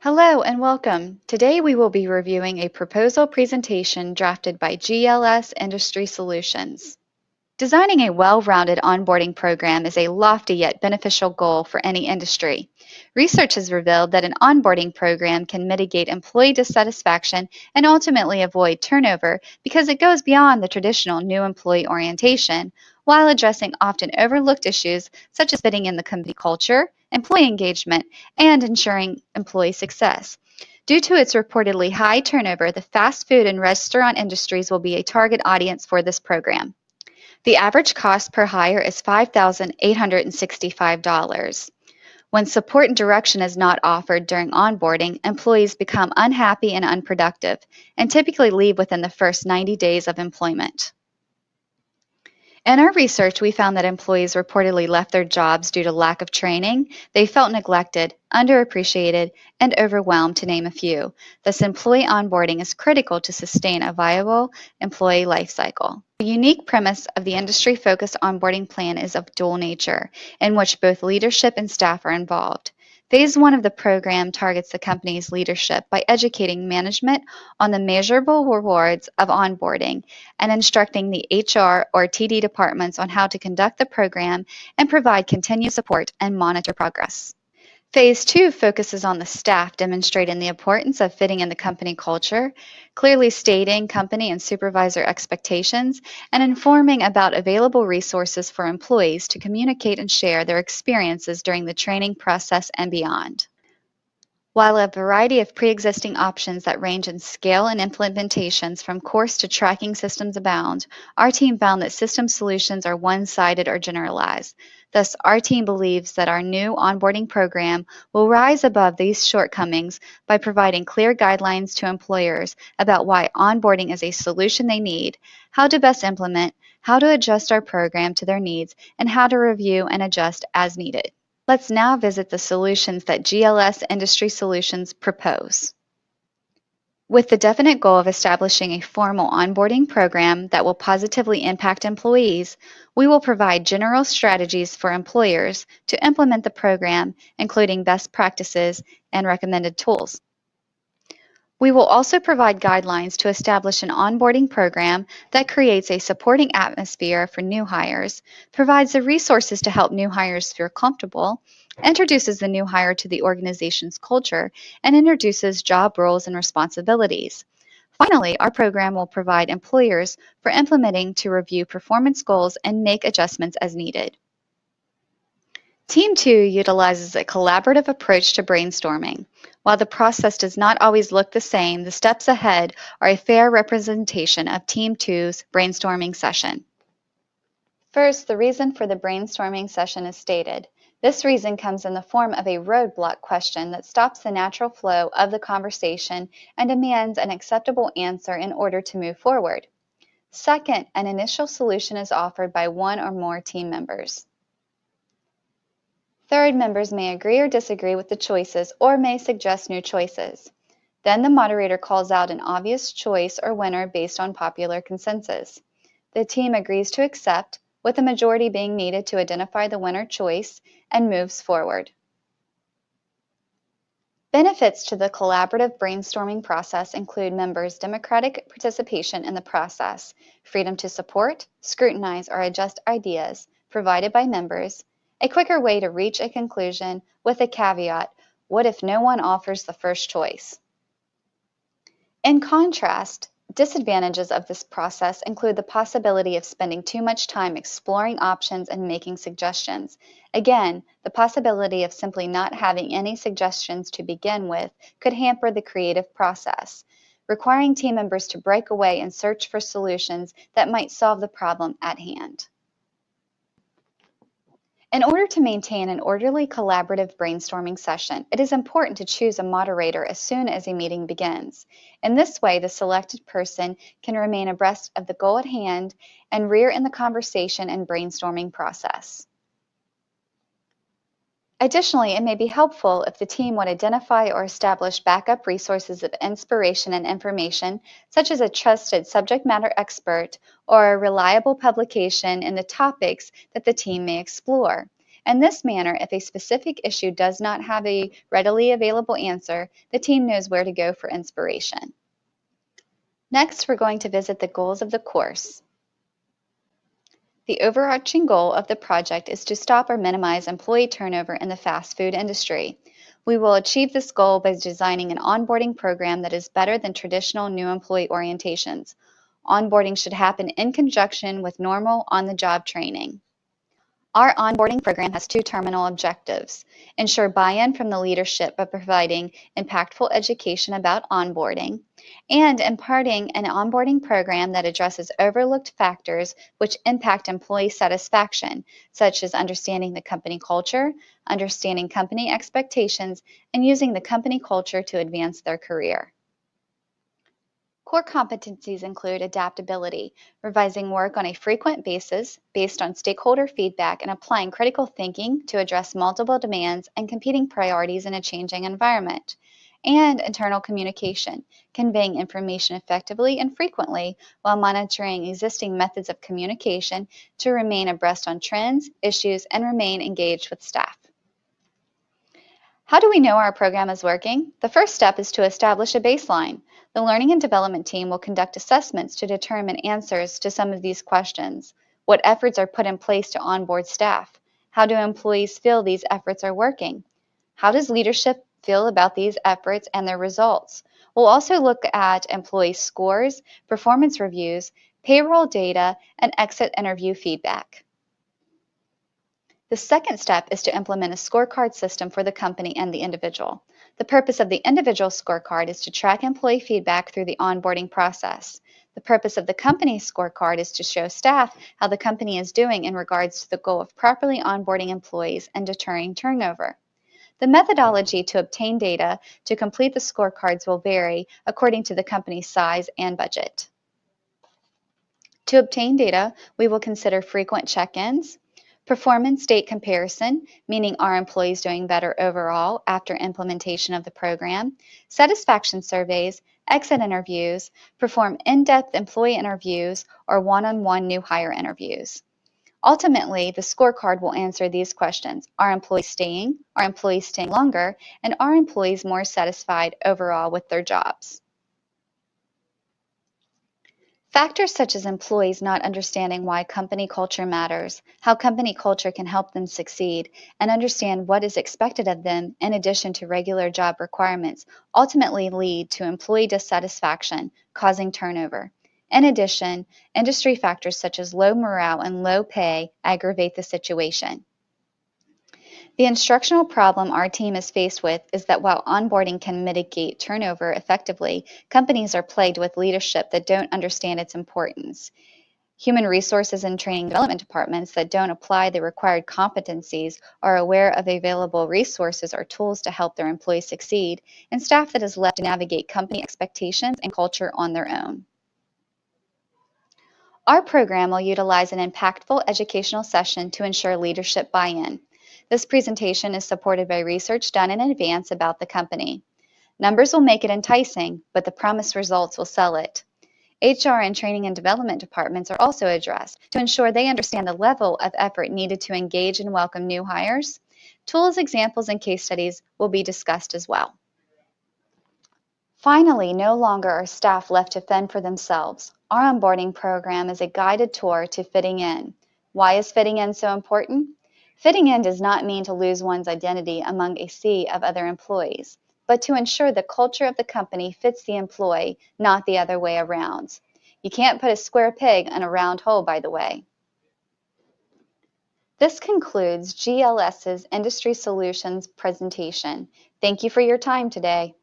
Hello and welcome. Today we will be reviewing a proposal presentation drafted by GLS Industry Solutions. Designing a well-rounded onboarding program is a lofty yet beneficial goal for any industry. Research has revealed that an onboarding program can mitigate employee dissatisfaction and ultimately avoid turnover because it goes beyond the traditional new employee orientation while addressing often overlooked issues such as fitting in the company culture, employee engagement, and ensuring employee success. Due to its reportedly high turnover, the fast food and restaurant industries will be a target audience for this program. The average cost per hire is $5,865. When support and direction is not offered during onboarding, employees become unhappy and unproductive and typically leave within the first 90 days of employment. In our research, we found that employees reportedly left their jobs due to lack of training, they felt neglected, underappreciated, and overwhelmed, to name a few. Thus, employee onboarding is critical to sustain a viable employee life cycle. The unique premise of the industry-focused onboarding plan is of dual nature, in which both leadership and staff are involved. Phase one of the program targets the company's leadership by educating management on the measurable rewards of onboarding and instructing the HR or TD departments on how to conduct the program and provide continued support and monitor progress. Phase two focuses on the staff demonstrating the importance of fitting in the company culture, clearly stating company and supervisor expectations, and informing about available resources for employees to communicate and share their experiences during the training process and beyond. While a variety of pre-existing options that range in scale and implementations from course to tracking systems abound, our team found that system solutions are one-sided or generalized. Thus, our team believes that our new onboarding program will rise above these shortcomings by providing clear guidelines to employers about why onboarding is a solution they need, how to best implement, how to adjust our program to their needs, and how to review and adjust as needed. Let's now visit the solutions that GLS Industry Solutions propose. With the definite goal of establishing a formal onboarding program that will positively impact employees, we will provide general strategies for employers to implement the program, including best practices and recommended tools. We will also provide guidelines to establish an onboarding program that creates a supporting atmosphere for new hires, provides the resources to help new hires feel comfortable, introduces the new hire to the organization's culture, and introduces job roles and responsibilities. Finally, our program will provide employers for implementing to review performance goals and make adjustments as needed. Team 2 utilizes a collaborative approach to brainstorming. While the process does not always look the same, the steps ahead are a fair representation of Team 2's brainstorming session. First, the reason for the brainstorming session is stated. This reason comes in the form of a roadblock question that stops the natural flow of the conversation and demands an acceptable answer in order to move forward. Second, an initial solution is offered by one or more team members. Third, members may agree or disagree with the choices or may suggest new choices. Then the moderator calls out an obvious choice or winner based on popular consensus. The team agrees to accept, with a majority being needed to identify the winner choice, and moves forward. Benefits to the collaborative brainstorming process include members' democratic participation in the process, freedom to support, scrutinize, or adjust ideas provided by members, a quicker way to reach a conclusion with a caveat, what if no one offers the first choice? In contrast, disadvantages of this process include the possibility of spending too much time exploring options and making suggestions. Again, the possibility of simply not having any suggestions to begin with could hamper the creative process, requiring team members to break away and search for solutions that might solve the problem at hand. In order to maintain an orderly collaborative brainstorming session, it is important to choose a moderator as soon as a meeting begins. In this way, the selected person can remain abreast of the goal at hand and rear in the conversation and brainstorming process. Additionally, it may be helpful if the team would identify or establish backup resources of inspiration and information, such as a trusted subject matter expert or a reliable publication in the topics that the team may explore. In this manner, if a specific issue does not have a readily available answer, the team knows where to go for inspiration. Next, we're going to visit the goals of the course. The overarching goal of the project is to stop or minimize employee turnover in the fast food industry. We will achieve this goal by designing an onboarding program that is better than traditional new employee orientations. Onboarding should happen in conjunction with normal on-the-job training. Our onboarding program has two terminal objectives. Ensure buy-in from the leadership by providing impactful education about onboarding and imparting an onboarding program that addresses overlooked factors which impact employee satisfaction, such as understanding the company culture, understanding company expectations, and using the company culture to advance their career. Core competencies include adaptability, revising work on a frequent basis based on stakeholder feedback and applying critical thinking to address multiple demands and competing priorities in a changing environment, and internal communication, conveying information effectively and frequently while monitoring existing methods of communication to remain abreast on trends, issues, and remain engaged with staff. How do we know our program is working? The first step is to establish a baseline. The Learning and Development team will conduct assessments to determine answers to some of these questions. What efforts are put in place to onboard staff? How do employees feel these efforts are working? How does leadership feel about these efforts and their results? We'll also look at employee scores, performance reviews, payroll data, and exit interview feedback. The second step is to implement a scorecard system for the company and the individual. The purpose of the individual scorecard is to track employee feedback through the onboarding process. The purpose of the company scorecard is to show staff how the company is doing in regards to the goal of properly onboarding employees and deterring turnover. The methodology to obtain data to complete the scorecards will vary according to the company's size and budget. To obtain data, we will consider frequent check-ins, Performance state comparison, meaning are employees doing better overall after implementation of the program? Satisfaction surveys, exit interviews, perform in-depth employee interviews, or one-on-one -on -one new hire interviews. Ultimately, the scorecard will answer these questions. Are employees staying? Are employees staying longer? And are employees more satisfied overall with their jobs? Factors such as employees not understanding why company culture matters, how company culture can help them succeed, and understand what is expected of them in addition to regular job requirements ultimately lead to employee dissatisfaction, causing turnover. In addition, industry factors such as low morale and low pay aggravate the situation. The instructional problem our team is faced with is that while onboarding can mitigate turnover effectively, companies are plagued with leadership that don't understand its importance. Human resources and training development departments that don't apply the required competencies are aware of available resources or tools to help their employees succeed, and staff that is left to navigate company expectations and culture on their own. Our program will utilize an impactful educational session to ensure leadership buy-in. This presentation is supported by research done in advance about the company. Numbers will make it enticing, but the promised results will sell it. HR and training and development departments are also addressed to ensure they understand the level of effort needed to engage and welcome new hires. Tools, examples, and case studies will be discussed as well. Finally, no longer are staff left to fend for themselves. Our onboarding program is a guided tour to fitting in. Why is fitting in so important? Fitting in does not mean to lose one's identity among a sea of other employees, but to ensure the culture of the company fits the employee, not the other way around. You can't put a square peg in a round hole, by the way. This concludes GLS's Industry Solutions presentation. Thank you for your time today.